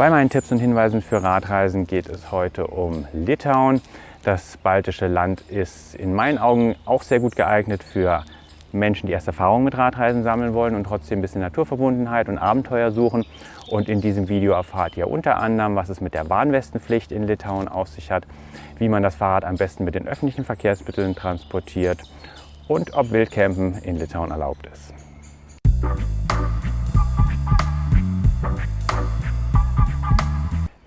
Bei meinen Tipps und Hinweisen für Radreisen geht es heute um Litauen. Das baltische Land ist in meinen Augen auch sehr gut geeignet für Menschen, die erst Erfahrungen mit Radreisen sammeln wollen und trotzdem ein bisschen Naturverbundenheit und Abenteuer suchen. Und in diesem Video erfahrt ihr unter anderem, was es mit der Bahnwestenpflicht in Litauen auf sich hat, wie man das Fahrrad am besten mit den öffentlichen Verkehrsmitteln transportiert und ob Wildcampen in Litauen erlaubt ist.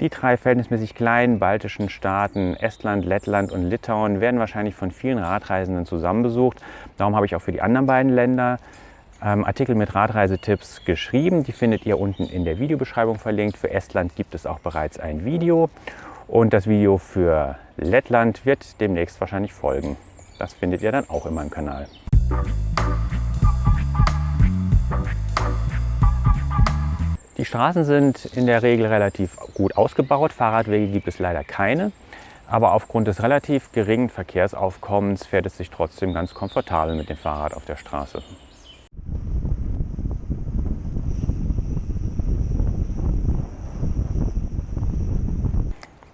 Die drei verhältnismäßig kleinen baltischen Staaten Estland, Lettland und Litauen werden wahrscheinlich von vielen Radreisenden zusammen besucht. Darum habe ich auch für die anderen beiden Länder ähm, Artikel mit Radreisetipps geschrieben. Die findet ihr unten in der Videobeschreibung verlinkt. Für Estland gibt es auch bereits ein Video und das Video für Lettland wird demnächst wahrscheinlich folgen. Das findet ihr dann auch in meinem Kanal. Die Straßen sind in der Regel relativ gut ausgebaut. Fahrradwege gibt es leider keine. Aber aufgrund des relativ geringen Verkehrsaufkommens fährt es sich trotzdem ganz komfortabel mit dem Fahrrad auf der Straße.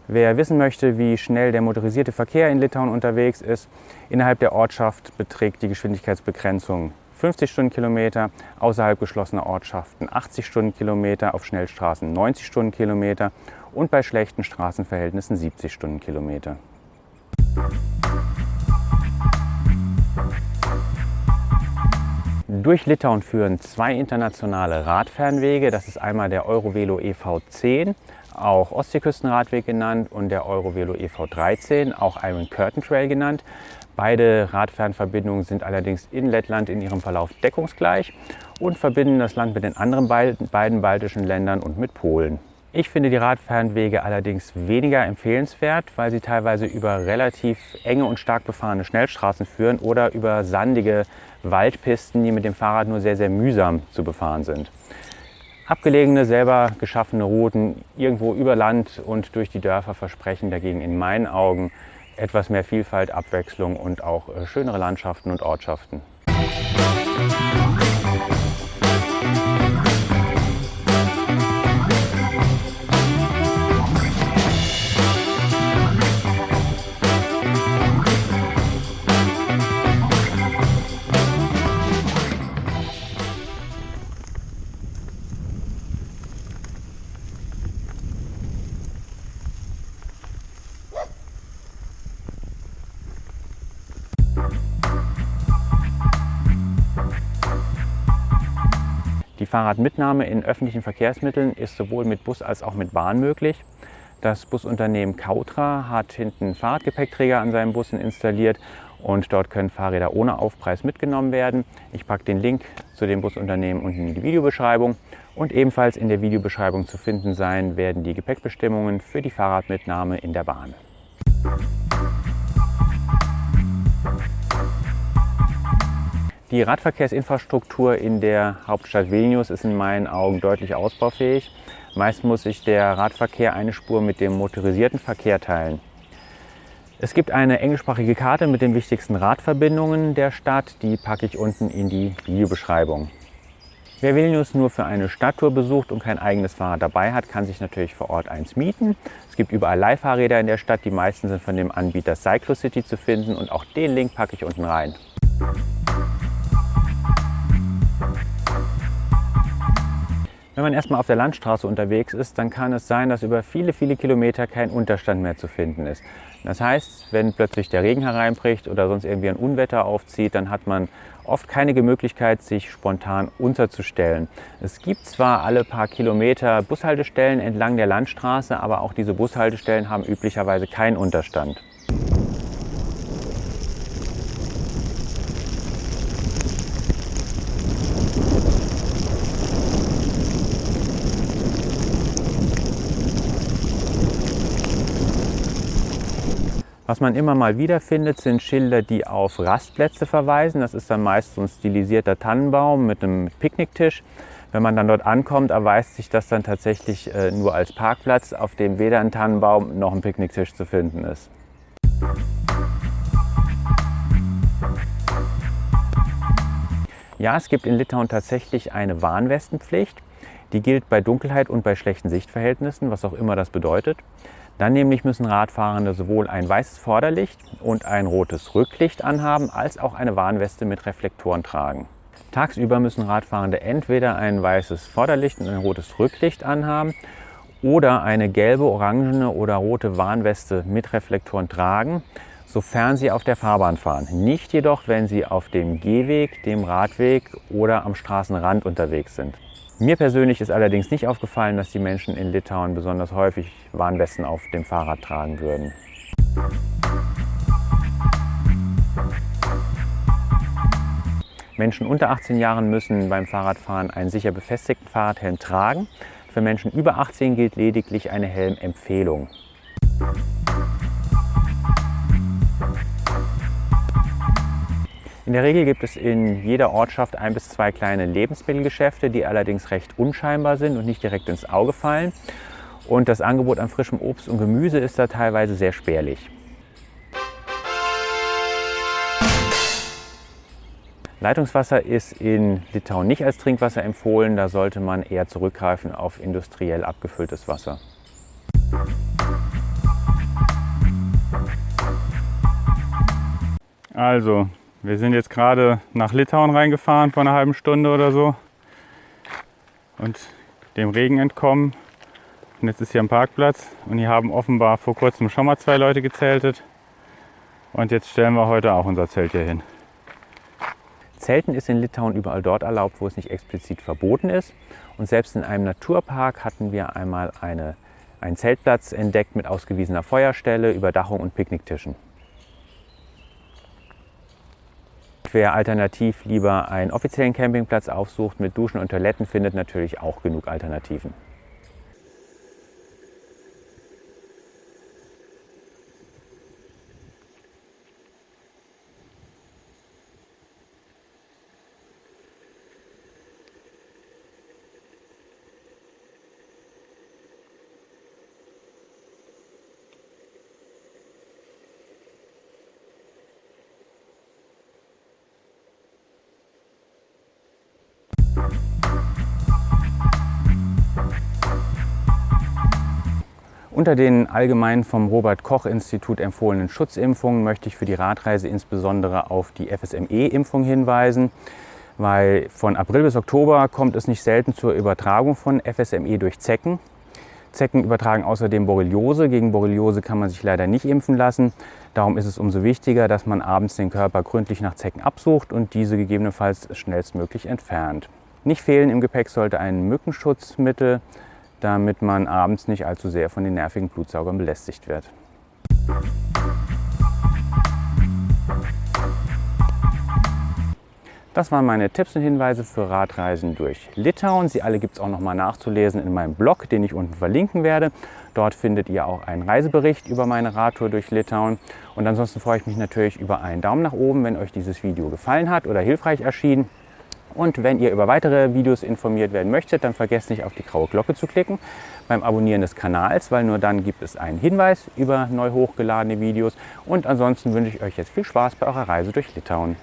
Wer wissen möchte, wie schnell der motorisierte Verkehr in Litauen unterwegs ist, innerhalb der Ortschaft beträgt die Geschwindigkeitsbegrenzung 50 Stundenkilometer, außerhalb geschlossener Ortschaften 80 Stundenkilometer, auf Schnellstraßen 90 Stundenkilometer und bei schlechten Straßenverhältnissen 70 Stundenkilometer. Durch Litauen führen zwei internationale Radfernwege. Das ist einmal der Eurovelo EV10, auch Ostseeküstenradweg genannt, und der Eurovelo EV13, auch Iron Curtain Trail genannt. Beide Radfernverbindungen sind allerdings in Lettland in ihrem Verlauf deckungsgleich und verbinden das Land mit den anderen beiden baltischen Ländern und mit Polen. Ich finde die Radfernwege allerdings weniger empfehlenswert, weil sie teilweise über relativ enge und stark befahrene Schnellstraßen führen oder über sandige Waldpisten, die mit dem Fahrrad nur sehr, sehr mühsam zu befahren sind. Abgelegene, selber geschaffene Routen irgendwo über Land und durch die Dörfer versprechen dagegen in meinen Augen etwas mehr Vielfalt, Abwechslung und auch äh, schönere Landschaften und Ortschaften. Fahrradmitnahme in öffentlichen Verkehrsmitteln ist sowohl mit Bus als auch mit Bahn möglich. Das Busunternehmen Kautra hat hinten Fahrradgepäckträger an seinen Bussen installiert und dort können Fahrräder ohne Aufpreis mitgenommen werden. Ich packe den Link zu dem Busunternehmen unten in die Videobeschreibung und ebenfalls in der Videobeschreibung zu finden sein werden die Gepäckbestimmungen für die Fahrradmitnahme in der Bahn. Die Radverkehrsinfrastruktur in der Hauptstadt Vilnius ist in meinen Augen deutlich ausbaufähig. Meist muss sich der Radverkehr eine Spur mit dem motorisierten Verkehr teilen. Es gibt eine englischsprachige Karte mit den wichtigsten Radverbindungen der Stadt. Die packe ich unten in die Videobeschreibung. Wer Vilnius nur für eine Stadttour besucht und kein eigenes Fahrrad dabei hat, kann sich natürlich vor Ort eins mieten. Es gibt überall Leihfahrräder in der Stadt. Die meisten sind von dem Anbieter Cyclocity zu finden und auch den Link packe ich unten rein. Wenn man erstmal auf der Landstraße unterwegs ist, dann kann es sein, dass über viele, viele Kilometer kein Unterstand mehr zu finden ist. Das heißt, wenn plötzlich der Regen hereinbricht oder sonst irgendwie ein Unwetter aufzieht, dann hat man oft keine Möglichkeit, sich spontan unterzustellen. Es gibt zwar alle paar Kilometer Bushaltestellen entlang der Landstraße, aber auch diese Bushaltestellen haben üblicherweise keinen Unterstand. Was man immer mal wieder findet, sind Schilder, die auf Rastplätze verweisen. Das ist dann meist so ein stilisierter Tannenbaum mit einem Picknicktisch. Wenn man dann dort ankommt, erweist sich das dann tatsächlich äh, nur als Parkplatz, auf dem weder ein Tannenbaum noch ein Picknicktisch zu finden ist. Ja, es gibt in Litauen tatsächlich eine Warnwestenpflicht. Die gilt bei Dunkelheit und bei schlechten Sichtverhältnissen, was auch immer das bedeutet. Dann nämlich müssen Radfahrende sowohl ein weißes Vorderlicht und ein rotes Rücklicht anhaben, als auch eine Warnweste mit Reflektoren tragen. Tagsüber müssen Radfahrende entweder ein weißes Vorderlicht und ein rotes Rücklicht anhaben oder eine gelbe, orangene oder rote Warnweste mit Reflektoren tragen, sofern Sie auf der Fahrbahn fahren. Nicht jedoch, wenn Sie auf dem Gehweg, dem Radweg oder am Straßenrand unterwegs sind. Mir persönlich ist allerdings nicht aufgefallen, dass die Menschen in Litauen besonders häufig Warnwesten auf dem Fahrrad tragen würden. Menschen unter 18 Jahren müssen beim Fahrradfahren einen sicher befestigten Fahrradhelm tragen. Für Menschen über 18 gilt lediglich eine Helmempfehlung. In der Regel gibt es in jeder Ortschaft ein bis zwei kleine Lebensmittelgeschäfte, die allerdings recht unscheinbar sind und nicht direkt ins Auge fallen. Und das Angebot an frischem Obst und Gemüse ist da teilweise sehr spärlich. Leitungswasser ist in Litauen nicht als Trinkwasser empfohlen, da sollte man eher zurückgreifen auf industriell abgefülltes Wasser. Also, wir sind jetzt gerade nach Litauen reingefahren vor einer halben Stunde oder so und dem Regen entkommen. Und jetzt ist hier ein Parkplatz und hier haben offenbar vor kurzem schon mal zwei Leute gezeltet. Und jetzt stellen wir heute auch unser Zelt hier hin. Zelten ist in Litauen überall dort erlaubt, wo es nicht explizit verboten ist. Und selbst in einem Naturpark hatten wir einmal eine, einen Zeltplatz entdeckt mit ausgewiesener Feuerstelle, Überdachung und Picknicktischen. Wer alternativ lieber einen offiziellen Campingplatz aufsucht mit Duschen und Toiletten, findet natürlich auch genug Alternativen. Unter den allgemein vom Robert-Koch-Institut empfohlenen Schutzimpfungen möchte ich für die Radreise insbesondere auf die FSME-Impfung hinweisen, weil von April bis Oktober kommt es nicht selten zur Übertragung von FSME durch Zecken. Zecken übertragen außerdem Borreliose. Gegen Borreliose kann man sich leider nicht impfen lassen. Darum ist es umso wichtiger, dass man abends den Körper gründlich nach Zecken absucht und diese gegebenenfalls schnellstmöglich entfernt. Nicht fehlen im Gepäck sollte ein Mückenschutzmittel, damit man abends nicht allzu sehr von den nervigen Blutsaugern belästigt wird. Das waren meine Tipps und Hinweise für Radreisen durch Litauen. Sie alle gibt es auch noch mal nachzulesen in meinem Blog, den ich unten verlinken werde. Dort findet ihr auch einen Reisebericht über meine Radtour durch Litauen. Und ansonsten freue ich mich natürlich über einen Daumen nach oben, wenn euch dieses Video gefallen hat oder hilfreich erschien. Und wenn ihr über weitere Videos informiert werden möchtet, dann vergesst nicht auf die graue Glocke zu klicken beim Abonnieren des Kanals, weil nur dann gibt es einen Hinweis über neu hochgeladene Videos. Und ansonsten wünsche ich euch jetzt viel Spaß bei eurer Reise durch Litauen.